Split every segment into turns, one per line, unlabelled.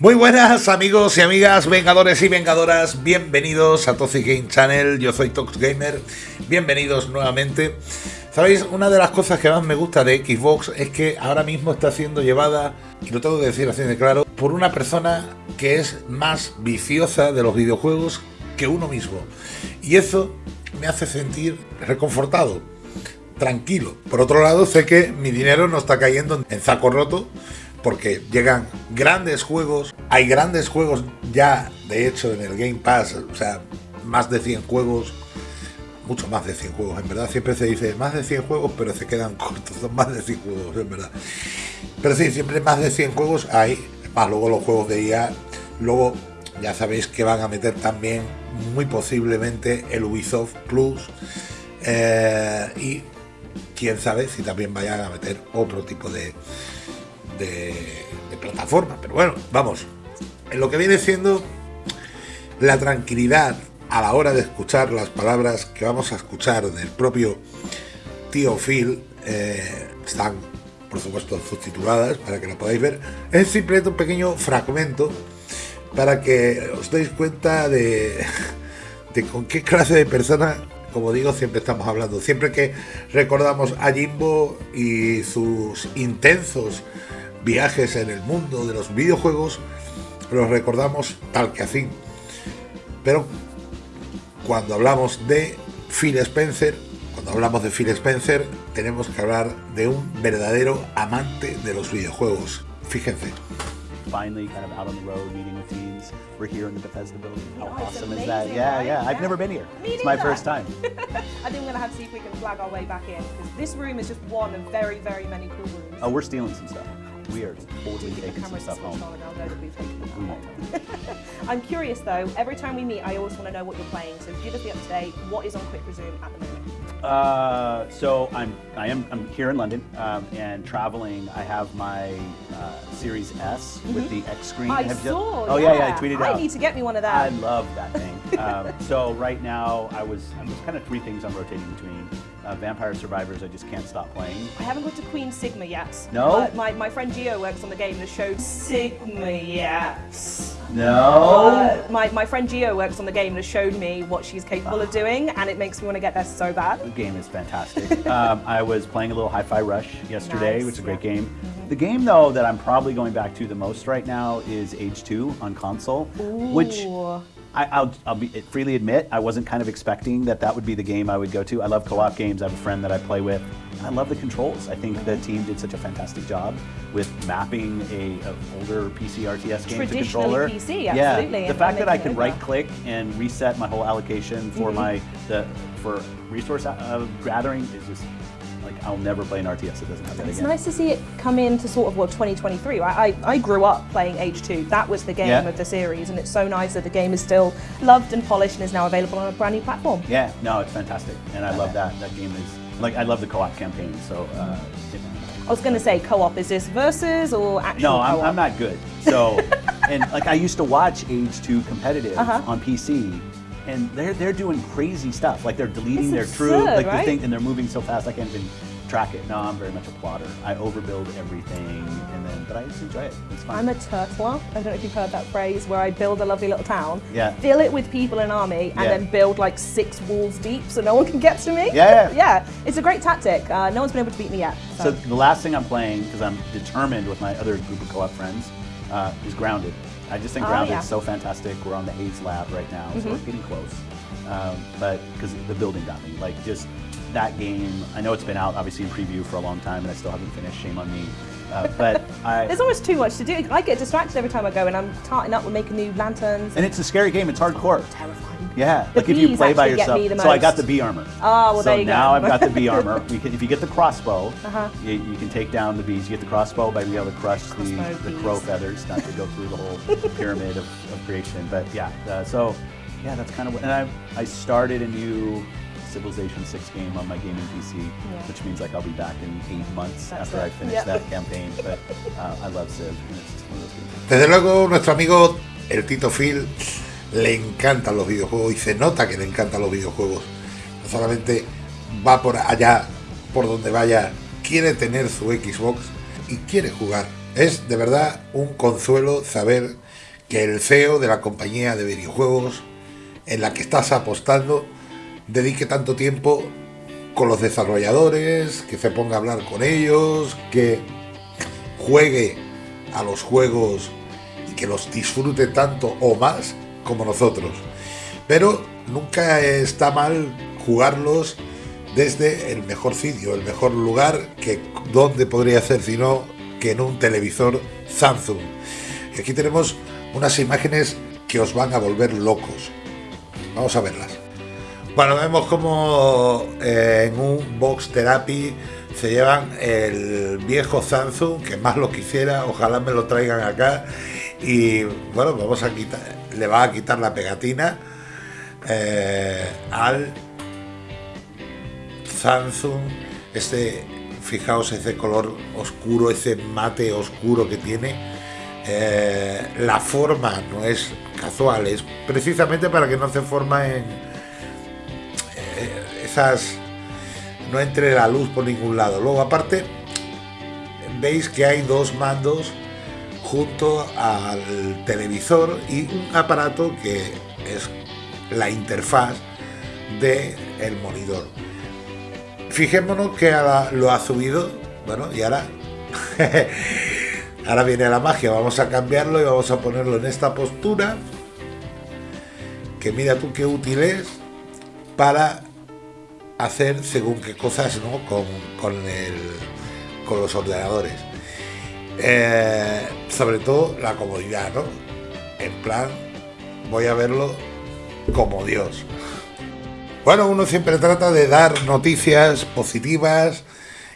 Muy buenas amigos y amigas, vengadores y vengadoras, bienvenidos a Toxic Game Channel, yo soy Tox Gamer, bienvenidos nuevamente. Sabéis, una de las cosas que más me gusta de Xbox es que ahora mismo está siendo llevada, y lo tengo que decir así de claro, por una persona que es más viciosa de los videojuegos que uno mismo. Y eso me hace sentir reconfortado, tranquilo. Por otro lado, sé que mi dinero no está cayendo en saco roto, porque llegan grandes juegos, hay grandes juegos ya, de hecho, en el Game Pass, o sea, más de 100 juegos, mucho más de 100 juegos, en verdad, siempre se dice más de 100 juegos, pero se quedan cortos, son más de 100 juegos, en verdad. Pero sí, siempre más de 100 juegos hay, más luego los juegos de IA, luego ya sabéis que van a meter también muy posiblemente el Ubisoft Plus eh, y quién sabe si también vayan a meter otro tipo de, de, plataforma. Pero bueno, vamos, en lo que viene siendo la tranquilidad a la hora de escuchar las palabras que vamos a escuchar del propio tío Phil, eh, están por supuesto subtituladas para que lo podáis ver. Es simplemente un pequeño fragmento para que os deis cuenta de, de con qué clase de persona, como digo, siempre estamos hablando. Siempre que recordamos a Jimbo y sus intensos viajes en el mundo de los videojuegos, los recordamos tal que así. Pero cuando hablamos de Phil Spencer, cuando hablamos de Phil Spencer, tenemos que hablar de un verdadero amante de los videojuegos. Fíjense.
finally kind of out on the road meeting with teams. We're here in the Bethesda building. How
Oh,
awesome is that? Yeah,
right?
yeah. I've
Yeah.
never been here.
Me
it's my
neither.
first time.
I think we're gonna have to see if we can flag our way back in because this room is just one of very, very many cool rooms.
Oh, we're stealing some stuff. We are totally
the
taking some stuff home.
I'll know that we've taken it
We
home.
won't.
I'm curious though. Every time we meet, I always want to know what you're playing. So give us the up to date. What is on Quick Resume at the moment?
Uh, so I'm I am I'm here in London um, and traveling. I have my uh, Series S with the X screen.
I saw.
Oh yeah, yeah. I tweeted out.
I need to get me one of
that.
I
love that thing. Um, so right now, I was I'm just kind of three things I'm rotating between. Uh, Vampire Survivors, I just can't stop playing.
I haven't got to Queen Sigma yet.
No?
But my, my friend Gio works on the game that showed Sigma yes.
No.
Uh, my, my friend Gio works on the game that showed me what she's capable of doing, and it makes me want to get there so bad.
The game is fantastic. um, I was playing a little Hi-Fi Rush yesterday,
Nice,
which is a great
yeah.
game. The game though that I'm probably going back to the most right now is Age 2 on console, which
Ooh.
I, I'll, I'll be, freely admit I wasn't kind of expecting that that would be the game I would go to. I love co-op games. I have a friend that I play with. I love the controls. I think the team did such a fantastic job with mapping a, a older PC RTS game to controller.
PC,
yeah, the fact that I can right click and reset my whole allocation for my the for resource uh, gathering is just like I'll never play an RTS that doesn't have that
It's
again.
nice to see it come into sort of well 2023. Right? I, I grew up playing H2. That was the game
Yeah.
of the series, and it's so nice that the game is still loved and polished and is now available on a brand new platform.
Yeah, no, it's fantastic, and I love that. That game is like I love the co-op campaign. So. Uh,
I was going to say co-op. Is this versus or actual
No, I'm. I'm not good. So, and like I used to watch Age 2 competitive
Uh-huh.
on PC, and they're they're doing crazy stuff. Like they're deleting
It's
their
absurd,
like
right?
the thing, and they're moving so fast I can't even track it. No, I'm very much a plotter. I overbuild everything, and then but I just enjoy it. It's fun.
I'm a turtler. I don't know if you've heard that phrase where I build a lovely little town,
Yeah.
fill it with people and army, and
Yeah.
then build like six walls deep so no one can get to me.
Yeah, yeah.
yeah. It's a great tactic. Uh, no one's been able to beat me yet.
So the last thing I'm playing, because I'm determined with my other group of co-op friends, uh, is Grounded. I just think
Oh,
Grounded
yeah.
is so fantastic. We're on the Haze Lab right now, so we're getting close. Um, but because the building got me, like just that game. I know it's been out obviously in preview for a long time, and I still haven't finished. Shame on me. Uh, but I.
There's almost too much to do. I get distracted every time I go, and I'm tarting up with making new lanterns.
and it's a scary game. It's hardcore.
terrifying.
Yeah,
The
like if you play by yourself. So I got the bee armor.
Oh, well,
so
there you go.
now I've got the bee armor. We can, if you get the crossbow,
Uh-huh.
you, you can take down the bees. You get the crossbow by being able to crush the, the crow feathers, not to go through the whole pyramid of, of creation. But yeah, uh, so yeah, that's kind of what. And I I started a new Civilization 6 game on my gaming PC, which means like I'll be back in eight months
That's
after I finish
Yeah.
that campaign. But uh, I love Civ, and it's just one of those games.
Desde luego, nuestro amigo el Tito Phil le encantan los videojuegos y se nota que le encantan los videojuegos. No solamente va por allá, por donde vaya, quiere tener su Xbox y quiere jugar Es de verdad un consuelo saber que el CEO de la compañía de videojuegos en la que estás apostando dedique tanto tiempo con los desarrolladores, que se ponga a hablar con ellos, que juegue a los juegos y que los disfrute tanto o más como nosotros. Pero nunca está mal jugarlos desde el mejor sitio, el mejor lugar que donde podría ser sino que en un televisor Samsung. Aquí tenemos unas imágenes que os van a volver locos. Vamos a verlas. Bueno, vemos como eh, en un box therapy se llevan el viejo Samsung, que más lo quisiera, ojalá me lo traigan acá. Y bueno, vamos a quitar, le va a quitar la pegatina eh, al Samsung. Este, fijaos ese color oscuro, ese mate oscuro que tiene. Eh, la forma no es casual, es precisamente para que no se forma en eh, esas no entre la luz por ningún lado. Luego aparte veis que hay dos mandos junto al televisor y un aparato que es la interfaz del el monitor. Fijémonos que ahora lo ha subido, bueno, y ahora ahora viene la magia, vamos a cambiarlo y vamos a ponerlo en esta postura que mira tú qué útil es para hacer según qué cosas ¿no? con, con, el, con los ordenadores. Eh, sobre todo la comodidad, ¿no? En plan, voy a verlo como Dios. Bueno, uno siempre trata de dar noticias positivas,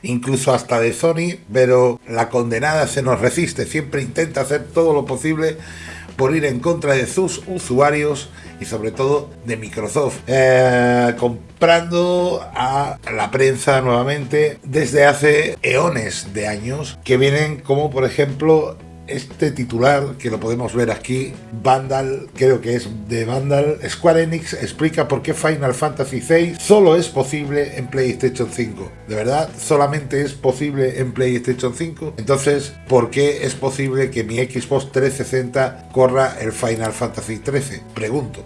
incluso hasta de Sony, pero la condenada se nos resiste, siempre intenta hacer todo lo posible por ir en contra de sus usuarios y sobre todo de Microsoft, eh, comprando a la prensa nuevamente desde hace eones de años, que vienen como por ejemplo este titular que lo podemos ver aquí, Vandal, creo que es de Vandal, Square Enix explica por qué Final Fantasy VI solo es posible en PlayStation 5. ¿De verdad? ¿Solamente es posible en PlayStation 5? Entonces, ¿por qué es posible que mi Xbox 360 corra el Final Fantasy 13? Pregunto.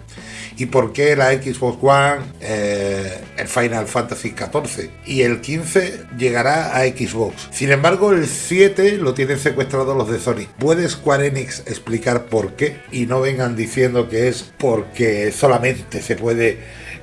¿Y por qué la Xbox One, eh, el Final Fantasy 14? Y el 15 llegará a Xbox. Sin embargo, el 7 lo tienen secuestrado los de Sony. ¿Puede Square Enix explicar por qué? Y no vengan diciendo que es porque solamente se puede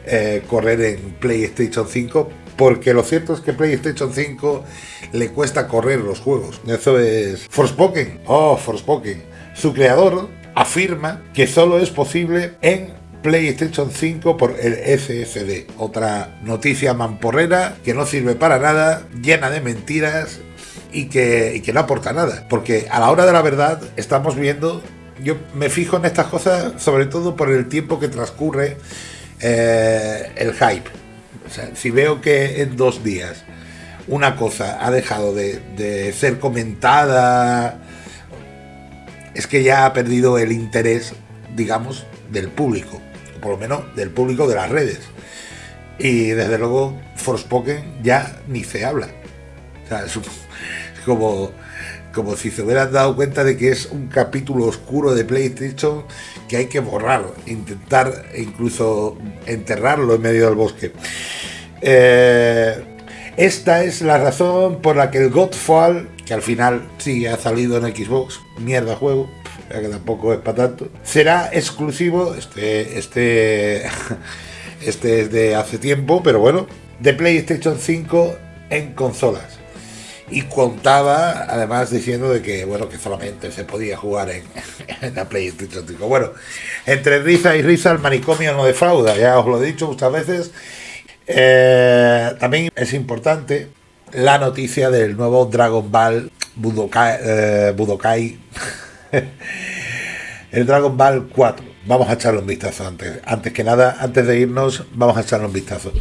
eh, correr en PlayStation 5 porque lo cierto es que PlayStation 5 le cuesta correr los juegos. Eso es Forspoken. Oh, Forspoken. Su creador afirma que solo es posible en PlayStation 5 por el SSD. Otra noticia mamporrera que no sirve para nada, llena de mentiras y que, que no aporta nada. Porque a la hora de la verdad estamos viendo, yo me fijo en estas cosas sobre todo por el tiempo que transcurre eh, el hype. O sea, si veo que en dos días una cosa ha dejado de, ser comentada, es que ya ha perdido el interés, digamos, del público por lo menos del público de las redes. Y desde luego, Forspoken ya ni se habla. Como, como si se hubieran dado cuenta de que es un capítulo oscuro de PlayStation que hay que borrar, intentar incluso enterrarlo en medio del bosque. Eh, esta es la razón por la que el Godfall, que al final sí ha salido en Xbox, mierda juego, que tampoco es para tanto. Será exclusivo, este, este, este es de hace tiempo, pero bueno, de PlayStation 5 en consolas. Y contaba además diciendo de que bueno que solamente se podía jugar en, la PlayStation 5. Bueno, entre risa y risa el manicomio no defrauda, ya os lo he dicho muchas veces. Eh, también es importante la noticia del nuevo Dragon Ball Budokai, eh, Budokai el Dragon Ball 4. Vamos a echarle un vistazo antes. Antes que nada, antes de irnos, vamos a echarle un vistazo.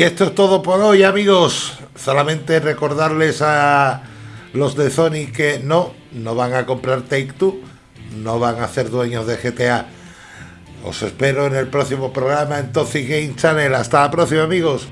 Y esto es todo por hoy, amigos. Solamente recordarles a los de Sony que no, no van a comprar Take Two, no van a ser dueños de GTA. Os espero en el próximo programa en Game Channel. Hasta la próxima, amigos.